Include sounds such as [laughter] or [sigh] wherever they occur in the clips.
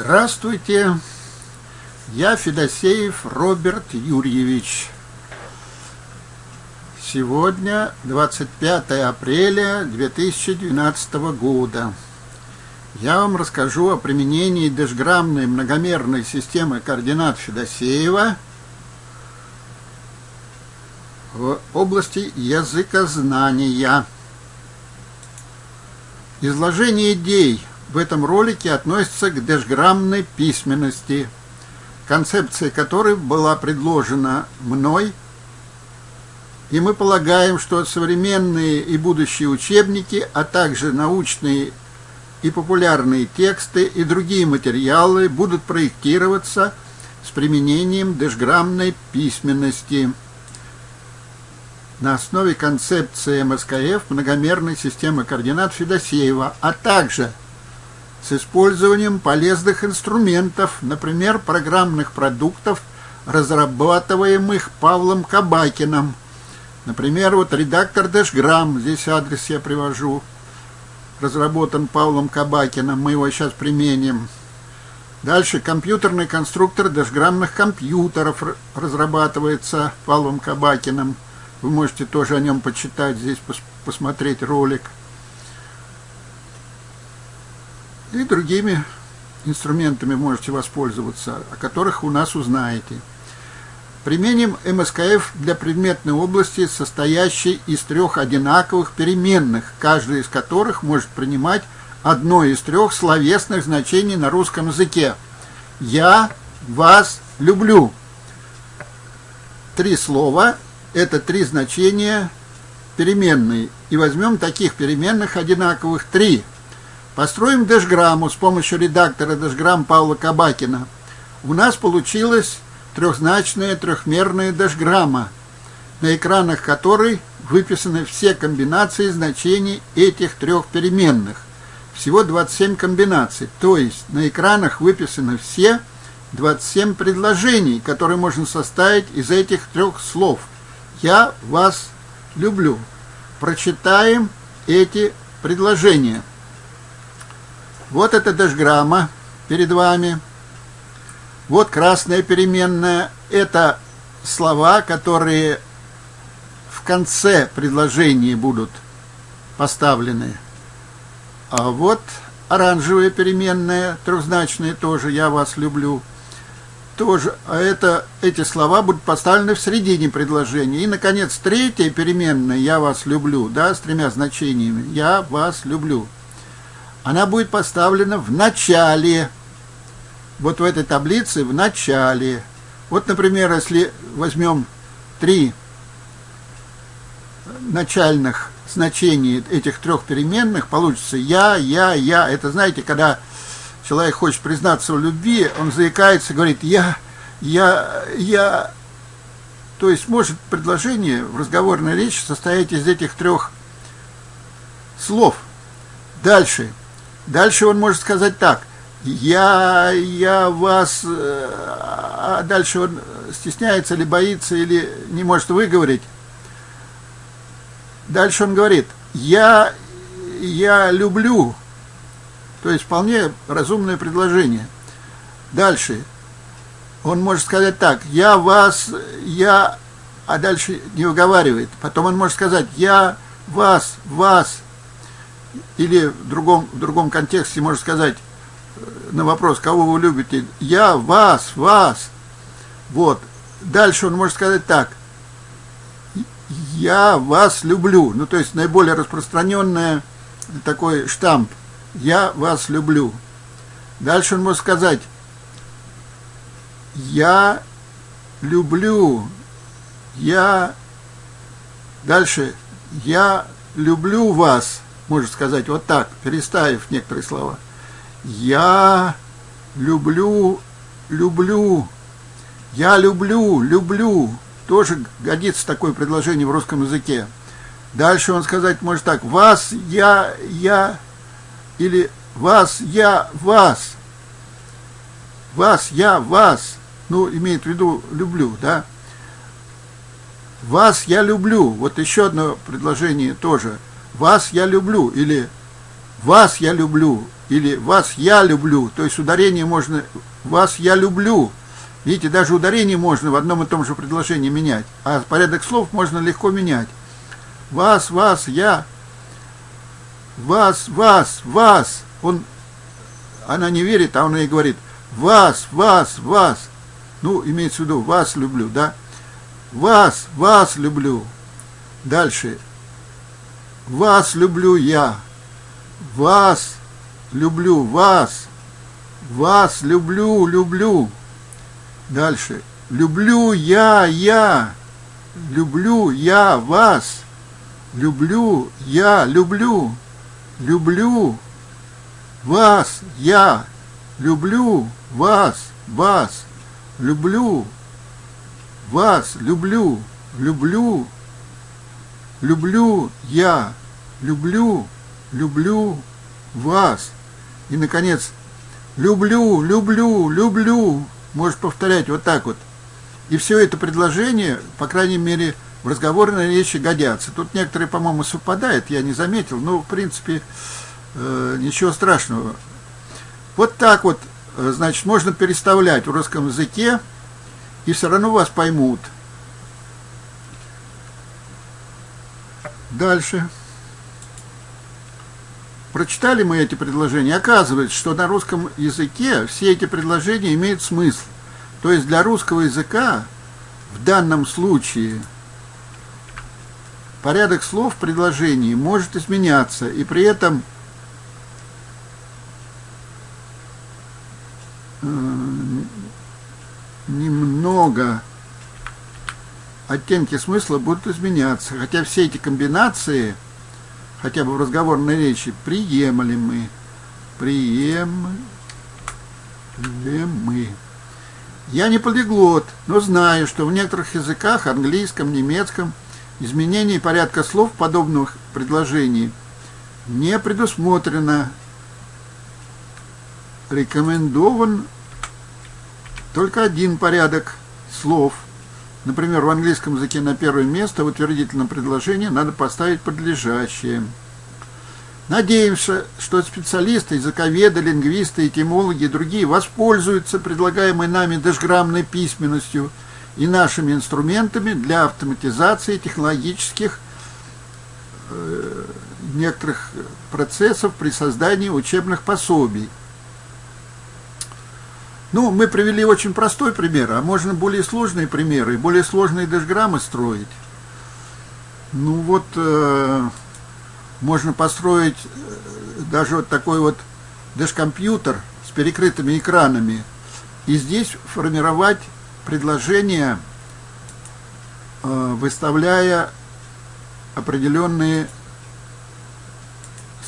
Здравствуйте, я Федосеев Роберт Юрьевич. Сегодня 25 апреля 2012 года. Я вам расскажу о применении дешграммной многомерной системы координат Федосеева в области языкознания. Изложение идей в этом ролике относится к дешграммной письменности, концепция которой была предложена мной, и мы полагаем, что современные и будущие учебники, а также научные и популярные тексты и другие материалы будут проектироваться с применением дешграммной письменности. На основе концепции МСКФ многомерной системы координат Федосеева, а также – с использованием полезных инструментов, например, программных продуктов, разрабатываемых Павлом Кабакиным. Например, вот редактор Дэшграмм, здесь адрес я привожу, разработан Павлом Кабакиным, мы его сейчас применим. Дальше компьютерный конструктор дэшграммных компьютеров разрабатывается Павлом Кабакиным. Вы можете тоже о нем почитать, здесь посмотреть ролик. И другими инструментами можете воспользоваться, о которых у нас узнаете. Применим МСКФ для предметной области, состоящей из трех одинаковых переменных, каждая из которых может принимать одно из трех словесных значений на русском языке. «Я вас люблю». Три слова – это три значения переменные. И возьмем таких переменных одинаковых три – Построим дэшграмму с помощью редактора дэшграмм Павла Кабакина. У нас получилась трехзначная трехмерная дэшграмма, на экранах которой выписаны все комбинации значений этих трех переменных. Всего 27 комбинаций, то есть на экранах выписаны все 27 предложений, которые можно составить из этих трех слов. «Я вас люблю». Прочитаем эти предложения. Вот эта дашграмма перед вами. Вот красная переменная. Это слова, которые в конце предложения будут поставлены. А вот оранжевая переменная, трехзначная тоже «я вас люблю». Тоже, а это, эти слова будут поставлены в середине предложения. И, наконец, третья переменная «я вас люблю», да, с тремя значениями «я вас люблю» она будет поставлена в начале, вот в этой таблице в начале. Вот, например, если возьмем три начальных значений этих трех переменных, получится «я», «я», «я». Это, знаете, когда человек хочет признаться в любви, он заикается, говорит «я», «я», «я». То есть может предложение в разговорной речи состоять из этих трех слов. Дальше. Дальше он может сказать так. Я, я вас... Э, а дальше он стесняется или боится, или не может выговорить. Дальше он говорит, я, я люблю. То есть вполне разумное предложение. Дальше. Он может сказать так, я вас, я, а дальше не уговаривает. Потом он может сказать, я вас, вас, или в другом, в другом контексте можно сказать э, на вопрос, кого вы любите, я, вас, вас. Вот. Дальше он может сказать так, я вас люблю. Ну, то есть наиболее распространенный такой штамп, я вас люблю. Дальше он может сказать, я люблю, я, дальше, я люблю вас может сказать вот так, переставив некоторые слова. Я люблю, люблю, я люблю, люблю. Тоже годится такое предложение в русском языке. Дальше он сказать может так, вас, я, я, или вас, я, вас. Вас, я, вас. Ну, имеет в виду люблю, да? Вас я люблю. Вот еще одно предложение тоже – вас я люблю, или вас я люблю, или вас я люблю, то есть ударение можно вас я люблю. Видите, даже ударение можно в одном и том же предложении менять, а порядок слов можно легко менять. Вас, вас, я, вас, вас, вас. Он, она не верит, а он ей говорит, вас, вас, вас. Ну, имеется в виду, вас люблю, да? Вас, вас люблю. Дальше. Вас люблю я. Вас люблю, вас. Вас люблю, люблю. Дальше. Люблю я, я. Люблю я вас. Люблю я, люблю. Люблю вас, я. Люблю вас, вас. Люблю вас, люблю, люблю. Люблю я, люблю, люблю вас. И, наконец, люблю, люблю, люблю. Можешь повторять вот так вот. И все это предложение, по крайней мере, в разговорной речи годятся. Тут некоторые, по-моему, совпадают, я не заметил, но, в принципе, э, ничего страшного. Вот так вот, э, значит, можно переставлять в русском языке, и все равно вас поймут – Дальше. Прочитали мы эти предложения. Оказывается, что на русском языке все эти предложения имеют смысл. То есть для русского языка в данном случае порядок слов в предложении может изменяться, и при этом э, немного оттенки смысла будут изменяться, хотя все эти комбинации, хотя бы в разговорной речи, приемлемы. Приемлемы. Я не полиглот, но знаю, что в некоторых языках, английском, немецком, изменение порядка слов подобных предложений не предусмотрено. Рекомендован только один порядок слов – Например, в английском языке на первое место в утвердительном предложении надо поставить подлежащее. Надеемся, что специалисты, языковеды, лингвисты, этимологи и другие воспользуются предлагаемой нами дешграммной письменностью и нашими инструментами для автоматизации технологических э, некоторых процессов при создании учебных пособий. Ну, мы привели очень простой пример, а можно более сложные примеры, более сложные дешграммы строить. Ну вот, э, можно построить э, даже вот такой вот дешкомпьютер с перекрытыми экранами, и здесь формировать предложения, э, выставляя определенные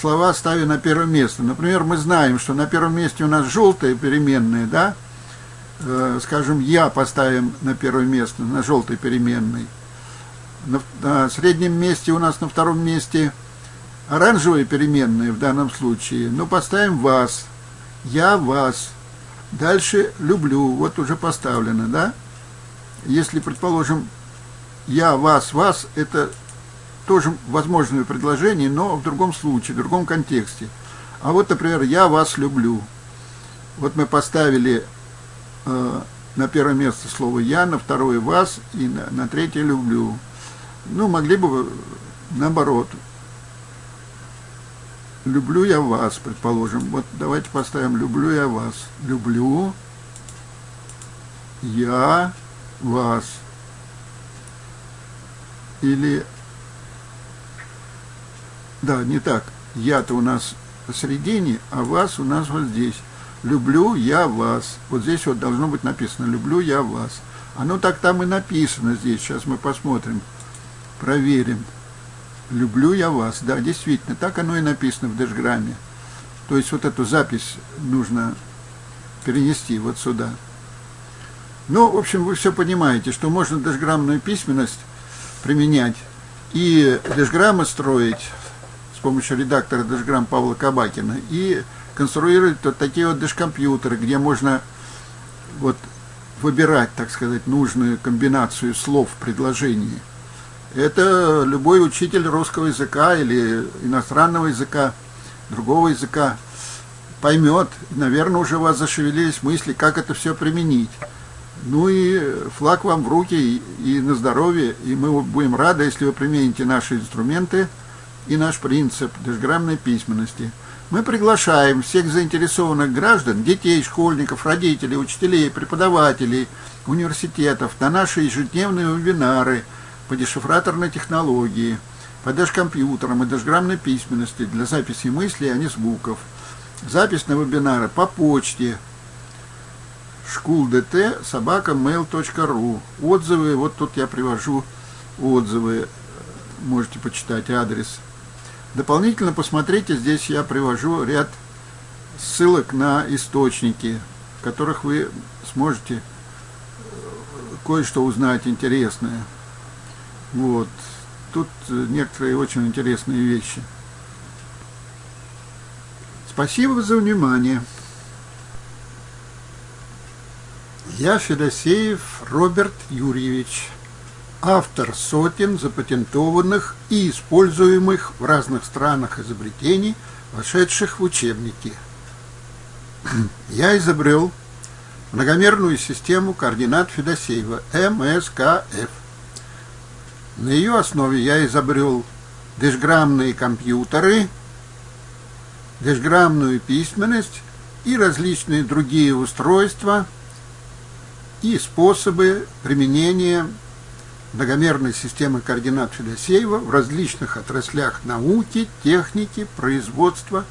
слова ставя на первое место. Например, мы знаем, что на первом месте у нас желтые переменные, да? Э, скажем, я поставим на первое место, на желтой переменной. На, на среднем месте у нас на втором месте оранжевые переменные в данном случае. Но поставим вас. Я вас. Дальше люблю. Вот уже поставлено, да? Если, предположим, я вас, вас, это тоже возможное предложение, но в другом случае, в другом контексте. А вот, например, «я вас люблю». Вот мы поставили э, на первое место слово «я», на второе «вас» и на, на третье «люблю». Ну, могли бы наоборот. «Люблю я вас», предположим. Вот давайте поставим «люблю я вас». «Люблю я вас». Или да, не так. Я-то у нас посередине, а вас у нас вот здесь. Люблю я вас. Вот здесь вот должно быть написано «Люблю я вас». Оно так там и написано здесь. Сейчас мы посмотрим, проверим. «Люблю я вас». Да, действительно, так оно и написано в дэшграмме. То есть вот эту запись нужно перенести вот сюда. Ну, в общем, вы все понимаете, что можно дэшграммную письменность применять и дэшграммы строить с помощью редактора Дэшграмм Павла Кабакина и конструировать вот такие вот дэшкомпьютеры, где можно вот выбирать, так сказать, нужную комбинацию слов в предложении. Это любой учитель русского языка или иностранного языка, другого языка поймет, наверное, уже у вас зашевелились мысли, как это все применить. Ну и флаг вам в руки и на здоровье, и мы будем рады, если вы примените наши инструменты и наш принцип дешграммной письменности. Мы приглашаем всех заинтересованных граждан, детей, школьников, родителей, учителей, преподавателей, университетов на наши ежедневные вебинары по дешифраторной технологии, по дешкомпьютерам и дешграммной письменности для записи мыслей, а не звуков. Запись на вебинары по почте шкулдт собака Отзывы, вот тут я привожу отзывы, можете почитать адрес. Дополнительно посмотрите, здесь я привожу ряд ссылок на источники, в которых вы сможете э, кое-что узнать интересное. Вот. Тут э, некоторые очень интересные вещи. Спасибо за внимание. Я Федосеев Роберт Юрьевич, автор сотен запатентованных и используемых в разных странах изобретений, вошедших в учебники. [clears throat] Я изобрел многомерную систему координат Федосеева МСКФ. На ее основе я изобрел дешграммные компьютеры, дешграммную письменность и различные другие устройства – и способы применения многомерной системы координат Федосеева в различных отраслях науки, техники, производства